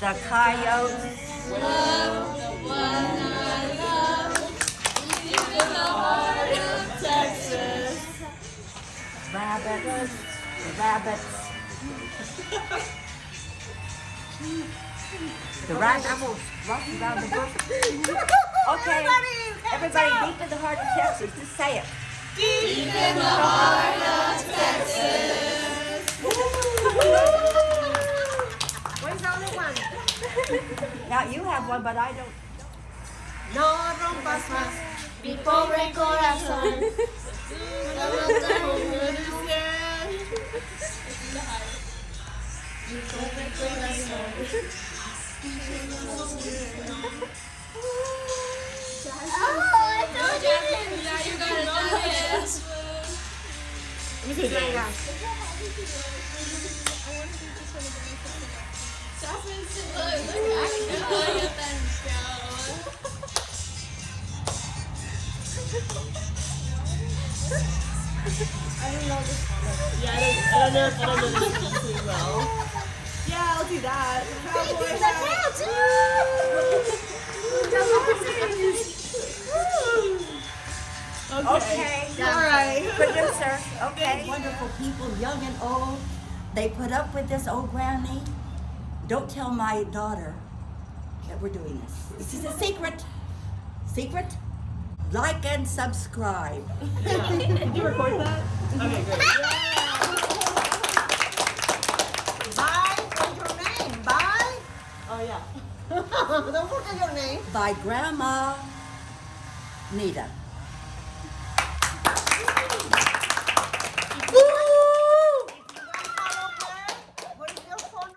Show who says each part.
Speaker 1: The coyotes. Love the one I love, deep in the heart of Texas. Rabbits. Rabbits. The right animals walking around the bush. Okay, everybody, deep in the heart of Texas, just say it.
Speaker 2: Where's the other one?
Speaker 1: Now you have one, but I don't.
Speaker 2: No rompas más mi pobre corazón. No lo tengo Mi pobre corazón. Oh, I told you this.
Speaker 3: Yeah, you got it done.
Speaker 2: Let me see again.
Speaker 3: Jasmine's look, look, I get that show.
Speaker 2: Yeah, I don't, I don't know if I don't know this too well. Yeah, I'll do that. Cowboy
Speaker 1: Okay.
Speaker 2: All right.
Speaker 1: Producer, okay. Wonderful people, young and old. They put up with this old granny. Don't tell my daughter that we're doing this. This is a secret. Secret? Like and subscribe.
Speaker 2: Did you record that? Okay, great.
Speaker 4: Bye. What's your name? Bye.
Speaker 2: Oh yeah.
Speaker 4: Don't forget your name.
Speaker 1: By Grandma Nita.